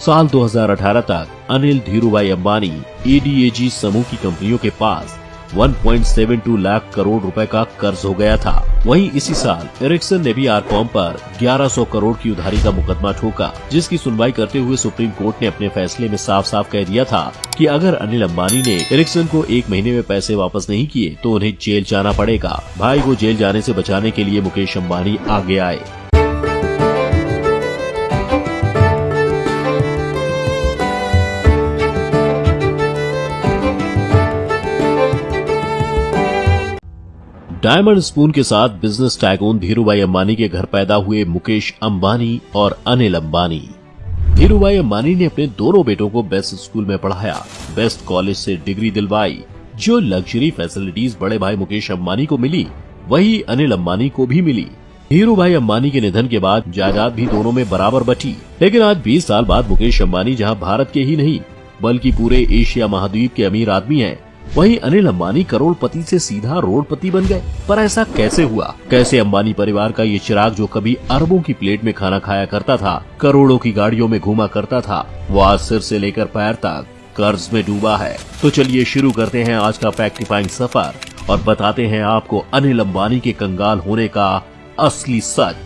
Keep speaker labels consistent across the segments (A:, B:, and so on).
A: साल 2018 तक अनिल धीरूभाई अंबानी एडीएजी समूह की कंपनियों के पास 1.72 लाख करोड़ रुपए का कर्ज हो गया था। वहीं इसी साल एरिक्सन ने भी आरकॉम पर 1100 करोड़ की उधारी का मुकदमा ठोका, जिसकी सुनवाई करते हुए सुप्रीम कोर्ट ने अपने फैसले में साफ़ साफ़ कह दिया था कि अगर अनिल अंबानी ने एरिक्सन को एक महीने में पैसे वापस नहीं किए तो उन्हें जेल जाना पड़ेगा। भाई को जेल जाने से बचाने के लिए मुकेश अम्बानी आगे आए। डायमंड स्पून के साथ बिज़नेस टाइकून धीरूभाई अंबानी के घर पैदा हुए मुकेश अंबानी और अनिल अंबानी। धीरूभाई अंबानी ने अपने दोनों बेटों को बेस्ट स्कूल में पढ़ाया, बेस्ट कॉलेज से डिग्री दिलवाई। जो लग्जरी फैसिलिटीज़ बड़े भाई मुकेश अंबानी को मिली, वही अनिल अंबानी को भी मिली। धीरू भाई अंबानी के निधन के बाद जायदाद भी दोनों में बराबर बटी। लेकिन आज 20 साल बाद मुकेश अम्बानी जहाँ भारत के ही नहीं, बल्कि पूरे एशिया महाद्वीप के अमीर आदमी हैं। वहीं अनिल अंबानी करोड़पति से सीधा रोडपति बन गए। पर ऐसा कैसे हुआ? कैसे अंबानी परिवार का ये चिराग जो कभी अरबों की प्लेट में खाना खाया करता था, करोड़ों की गाड़ियों में घूमा करता था, वो आज सिर से लेकर पैर तक कर्ज में डूबा है। तो चलिए शुरू करते हैं आज का फैक्टिफाइंग सफ़र और बताते हैं आपको अनिल अंबानी के कंगाल होने का असली सच।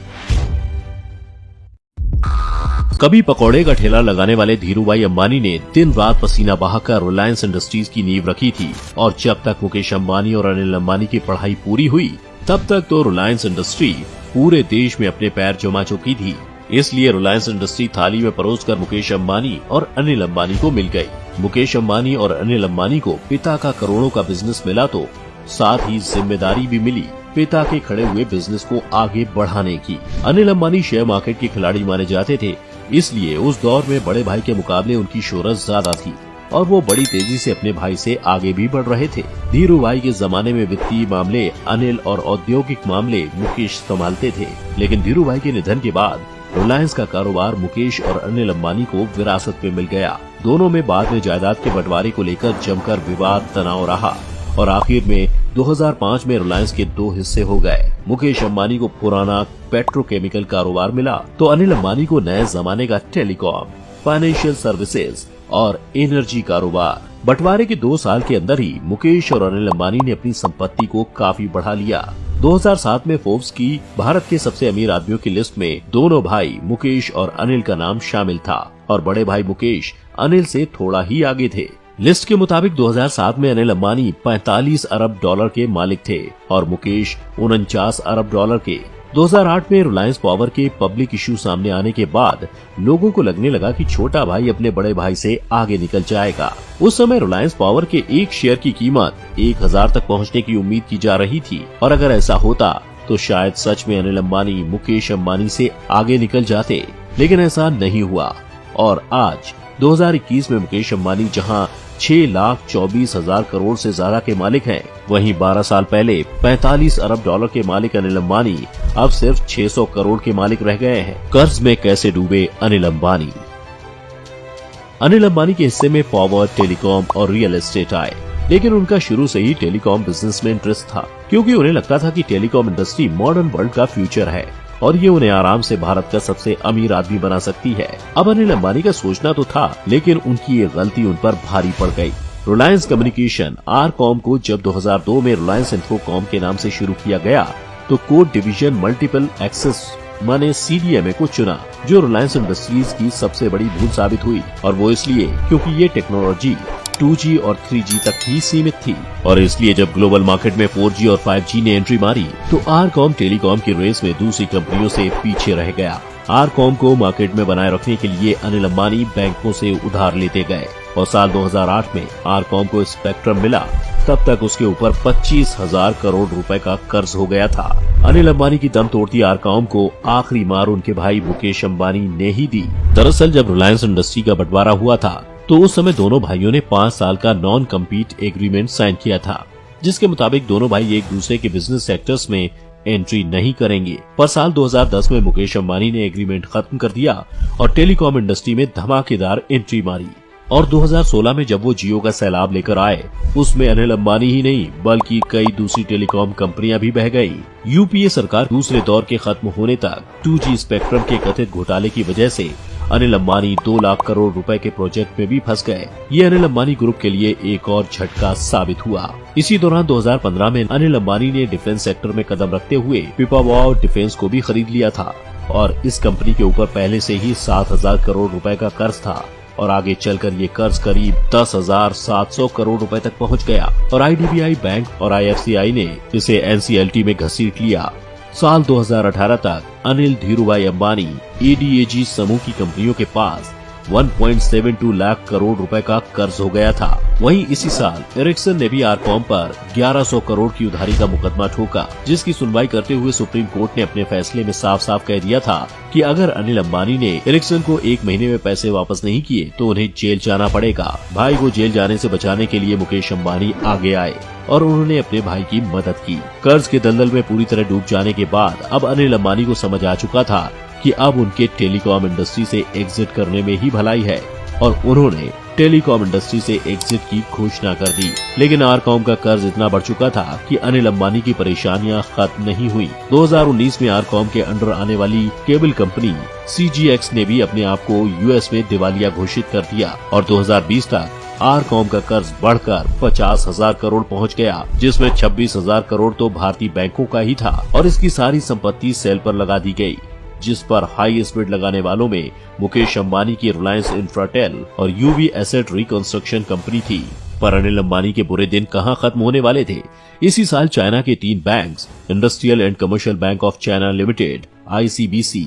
A: कभी पकौड़े का ठेला लगाने वाले धीरू भाई अम्बानी ने दिन रात पसीना बहाकर रिलायंस इंडस्ट्रीज़ की नींव रखी थी और जब तक मुकेश अम्बानी और अनिल अम्बानी की पढ़ाई पूरी हुई, तब तक तो रिलायंस इंडस्ट्री पूरे देश में अपने पैर जमा चुकी थी। इसलिए रिलायंस इंडस्ट्री थाली में परोस कर मुकेश अम्बानी और अनिल अम्बानी को मिल गई मुकेश अम्बानी और अनिल अम्बानी को पिता का करोड़ों का बिज़नेस मिला तो साथ ही ज़िम्मेदारी भी मिली पिता के खड़े हुए बिज़नेस को आगे बढ़ाने की। अनिल अम्बानी शेयर मार्केट के खिलाड़ी माने जाते थे। इसलिए उस दौर में बड़े भाई के मुकाबले उनकी शोहरत ज़्यादा थी और वो बड़ी तेज़ी से अपने भाई से आगे भी बढ़ रहे थे। धीरू भाई के जमाने में वित्तीय मामले, अनिल और औद्योगिक मामले मुकेश संभालते थे, लेकिन धीरू भाई के निधन के बाद रिलायंस का कारोबार मुकेश और अनिल अम्बानी को विरासत में मिल गया। दोनों में बाद में जायदाद के बंटवारे को लेकर जमकर विवाद, तनाव रहा और आखिर में 2005 में रिलायंस के दो हिस्से हो गए। मुकेश अम्बानी को पुराना पेट्रोकेमिकल कारोबार मिला तो अनिल अंबानी को नए जमाने का टेलीकॉम फाइनेंशियल सर्विसेज़ और एनर्जी कारोबार। बंटवारे के दो साल के अंदर ही मुकेश और अनिल अंबानी ने अपनी संपत्ति को काफ़ी बढ़ा लिया। 2007 में फोर्ब्स की भारत के सबसे अमीर आदमियों की लिस्ट में दोनों भाई मुकेश और अनिल का नाम शामिल था और बड़े भाई मुकेश अनिल से थोड़ा ही आगे थे। लिस्ट के मुताबिक 2007 में अनिल अंबानी 45 अरब डॉलर के मालिक थे और मुकेश उनचास अरब डॉलर के। 2008 में रिलायंस पावर के पब्लिक इश्यू सामने आने के बाद लोगों को लगने लगा कि छोटा भाई अपने बड़े भाई से आगे निकल जाएगा। उस समय रिलायंस पावर के एक शेयर की कीमत एक हज़ार तक पहुँचने की उम्मीद की जा रही थी। और अगर ऐसा होता तो शायद सच में अनिल अम्बानी मुकेश अम्बानी से आगे निकल जाते। लेकिन ऐसा नहीं हुआ। और आज 2021 में मुकेश अम्बानी जहाँ छह लाख चौबीस हज़ार करोड़ से ज़्यादा के मालिक हैं, वहीं 12 साल पहले 45 अरब डॉलर के मालिक अनिल अम्बानी अब सिर्फ़ 600 करोड़ के मालिक रह गए हैं। कर्ज में कैसे डूबे अनिल अम्बानी अनिल अम्बानी के हिस्से में पावर टेलीकॉम और रियल एस्टेट आए लेकिन उनका शुरू से ही टेलीकॉम बिज़नेस में इंटरेस्ट था क्योंकि उन्हें लगता था कि टेलीकॉम इंडस्ट्री मॉडर्न वर्ल्ड का फ्यूचर है। और ये उन्हें आराम से भारत का सबसे अमीर आदमी बना सकती है। अब अनिल अंबानी का सोचना तो था, लेकिन उनकी ये गलती उन पर भारी पड़ गई। रिलायंस कम्युनिकेशन आर कॉम को जब 2002 में रिलायंस इंफोकॉम के नाम से शुरू किया गया तो कोड डिवीज़न मल्टीपल एक्सेस माने सीडीएमए को चुना, जो रिलायंस इंडस्ट्रीज़ की सबसे बड़ी भूल साबित हुई। और वो इसलिए क्योंकि ये टेक्नोलॉजी 2G और 3G तक ही सीमित थी। और इसलिए जब ग्लोबल मार्केट में 4G और 5G ने एंट्री मारी तो आर कॉम टेलीकॉम की रेस में दूसरी कंपनियों से पीछे रह गया। आर कॉम को मार्केट में बनाए रखने के लिए अनिल अम्बानी बैंकों से उधार लेते गए। और साल 2008 में आर कॉम को स्पेक्ट्रम मिला, तब तक उसके ऊपर पच्चीस हज़ार करोड़ रुपए का कर्ज हो गया था। अनिल अंबानी की दम तोड़ती आरकॉम को आखिरी मार उनके भाई मुकेश अंबानी ने ही दी। दरअसल जब रिलायंस इंडस्ट्री का बंटवारा हुआ था तो उस समय दोनों भाइयों ने पाँच साल का नॉन कम्पीट एग्रीमेंट साइन किया था, जिसके मुताबिक दोनों भाई एक दूसरे के बिज़नेस सेक्टर्स में एंट्री नहीं करेंगे। पर साल 2010 में मुकेश अंबानी ने एग्रीमेंट खत्म कर दिया और टेलीकॉम इंडस्ट्री में धमाकेदार एंट्री मारी। और 2016 में जब वो जियो का सैलाब लेकर आए, उसमें अनिल अंबानी ही नहीं, बल्कि कई दूसरी टेलीकॉम कंपनियाँ भी बह गई। यूपीए सरकार दूसरे दौर के खत्म होने तक 2G स्पेक्ट्रम के कथित घोटाले की वजह से अनिल अंबानी दो लाख करोड़ रुपए के प्रोजेक्ट में भी फंस गए। ये अनिल अंबानी ग्रुप के लिए एक और झटका साबित हुआ। इसी दौरान 2015 में अनिल अंबानी ने डिफेंस सेक्टर में कदम रखते हुए पिपावाओ डिफेंस को भी खरीद लिया था और इस कंपनी के ऊपर पहले से ही सात हज़ार करोड़ रुपए का कर्ज था और आगे चलकर ये कर्ज करीब दस हज़ार सात सौ करोड़ रुपए तक पहुँच गया। और आईडीबीआई बैंक और आईएफसीआई ने इसे एनसीएलटी में घसीट लिया। साल 2018 तक अनिल धीरूभाई अंबानी एडीएजी समूह की कंपनियों के पास 1.72 लाख करोड़ रुपए का कर्ज हो गया था। वहीं इसी साल एरिक्सन ने भी आरकॉम पर 1100 करोड़ की उधारी का मुकदमा ठोका, जिसकी सुनवाई करते हुए सुप्रीम कोर्ट ने अपने फैसले में साफ़ साफ़ कह दिया था कि अगर अनिल अंबानी ने एरिक्सन को एक महीने में पैसे वापस नहीं किए तो उन्हें जेल जाना पड़ेगा। भाई को जेल जाने से बचाने के लिए मुकेश अम्बानी आगे आए और उन्होंने अपने भाई की मदद की। कर्ज के दलदल में पूरी तरह डूब जाने के बाद अब अनिल अंबानी को समझ आ चुका था कि अब उनके टेलीकॉम इंडस्ट्री से एग्जिट करने में ही भलाई है और उन्होंने टेलीकॉम इंडस्ट्री से एग्जिट की घोषणा कर दी। लेकिन आरकॉम का कर्ज इतना बढ़ चुका था कि अनिल अंबानी की परेशानियाँ खत्म नहीं हुई। 2019 में आरकॉम के अंडर आने वाली केबल कंपनी सीजीएक्स ने भी अपने आप को यूएस में दिवालिया घोषित कर दिया और 2020 तक आरकॉम का कर्ज बढ़कर पचास हज़ार करोड़ पहुँच गया, जिसमें छब्बीस हज़ार करोड़ तो भारतीय बैंकों का ही था और इसकी सारी संपत्ति सेल पर लगा दी गई। जिस पर हाई स्पीड लगाने वालों में मुकेश अंबानी की रिलायंस इंफ्राटेल और यूवी एसेट रिकंस्ट्रक्शन कंपनी थी। पर अनिल अंबानी के बुरे दिन कहाँ खत्म होने वाले थे? इसी साल चाइना के तीन banks industrial and commercial bank of China limited ICBC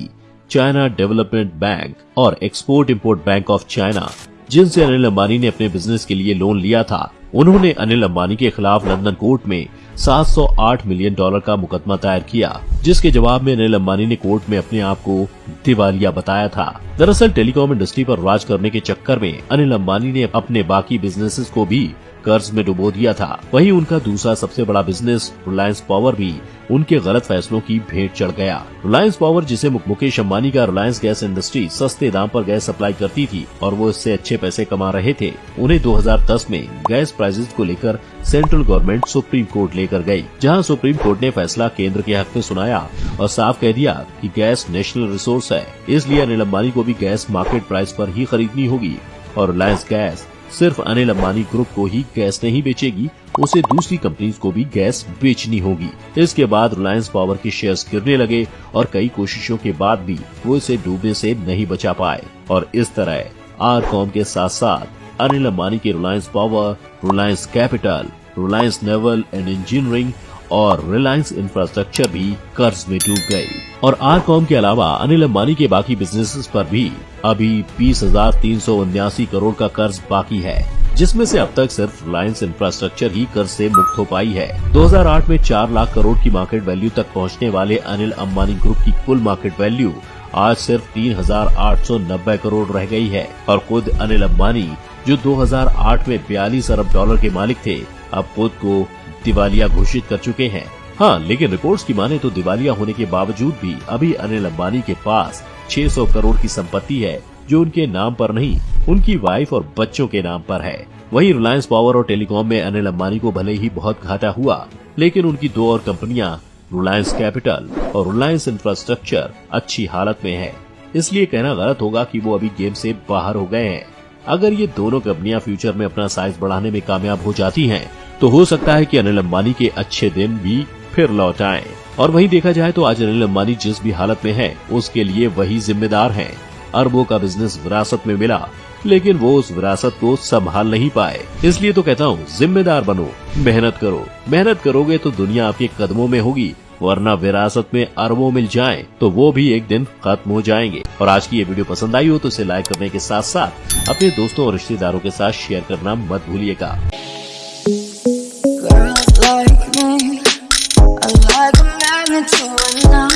A: China development bank और export import bank of China जिनसे अनिल अंबानी ने अपने बिज़नेस के लिए लोन लिया था। उन्होंने अनिल अंबानी के खिलाफ लंदन कोर्ट में 708 मिलियन डॉलर का मुकदमा दायर किया, जिसके जवाब में अनिल अम्बानी ने कोर्ट में अपने आप को दिवालिया बताया था। दरअसल, टेलीकॉम इंडस्ट्री पर राज करने के चक्कर में अनिल अम्बानी ने अपने बाकी बिजनेसेस को भी कर्ज में डुबो दिया था। वहीं उनका दूसरा सबसे बड़ा बिज़नेस, रिलायंस पावर, भी उनके गलत फैसलों की भेंट चढ़ गया। रिलायंस पावर, जिसे मुकेश अम्बानी का रिलायंस गैस इंडस्ट्री सस्ते दाम पर गैस सप्लाई करती थी और वो इससे अच्छे पैसे कमा रहे थे, उन्हें 2010 में गैस प्राइसेस को लेकर सेंट्रल गवर्नमेंट सुप्रीम कोर्ट लेकर गई जहाँ सुप्रीम कोर्ट ने फैसला केंद्र के हक में सुनाया और साफ़ कह दिया कि गैस नेशनल रिसोर्स है। इसलिए अनिल अम्बानी को भी गैस मार्केट प्राइस पर ही खरीदनी होगी और रिलायंस गैस सिर्फ़ अनिल अम्बानी ग्रुप को ही गैस नहीं बेचेगी, उसे दूसरी कंपनी को भी गैस बेचनी होगी। इसके बाद रिलायंस पावर के शेयर्स गिरने लगे और कई कोशिशों के बाद भी वो इसे डूबने से नहीं बचा पाए। और इस तरह आर कॉम के साथ साथ अनिल अम्बानी के Reliance power, Reliance capital Reliance naval and engineering और रिलायंस इंफ्रास्ट्रक्चर भी कर्ज में डूब गई और आर कॉम के अलावा अनिल अंबानी के बाकी बिजनेसेस पर भी अभी बीस हज़ार तीन सौ उन्यासी करोड़ का कर्ज बाकी है, जिसमें से अब तक सिर्फ़ रिलायंस इंफ्रास्ट्रक्चर ही कर्ज से मुक्त हो पाई है। 2008 में चार लाख करोड़ की मार्केट वैल्यू तक पहुँचने वाले अनिल अंबानी ग्रुप की कुल मार्केट वैल्यू आज सिर्फ़ तीन हज़ार आठ सौ नब्बे करोड़ रह गई है। और खुद अनिल अंबानी, जो 2008 में बयालीस अरब डॉलर के मालिक थे अब खुद को दिवालिया घोषित कर चुके हैं। हाँ लेकिन रिपोर्ट्स की माने तो दिवालिया होने के बावजूद भी अभी अनिल अंबानी के पास 600 करोड़ की संपत्ति है जो उनके नाम पर नहीं उनकी वाइफ और बच्चों के नाम पर है। वहीं रिलायंस पावर और टेलीकॉम में अनिल अंबानी को भले ही बहुत घाटा हुआ लेकिन उनकी दो और कंपनियाँ रिलायंस कैपिटल और रिलायंस इंफ्रास्ट्रक्चर अच्छी हालत में है। इसलिए कहना गलत होगा कि वो अभी गेम से बाहर हो गए हैं। अगर ये दोनों कंपनियाँ फ्यूचर में अपना साइज़ बढ़ाने में कामयाब हो जाती हैं, तो हो सकता है कि अनिल अंबानी के अच्छे दिन भी फिर लौट आए। और वहीं देखा जाए तो आज अनिल अंबानी जिस भी हालत में है, उसके लिए वही जिम्मेदार हैं। अरबों का बिज़नेस विरासत में मिला, लेकिन वो उस विरासत को संभाल नहीं पाए। इसलिए तो कहता हूँ, जिम्मेदार बनो, मेहनत करो। मेहनत करोगे तो दुनिया आपके कदमों में होगी, वरना विरासत में अरबों मिल जाए तो वो भी एक दिन खत्म हो जाएँगे। और आज की ये वीडियो पसंद आई हो तो इसे लाइक करने के साथ साथ अपने दोस्तों और रिश्तेदारों के साथ शेयर करना मत भूलिएगा। into another.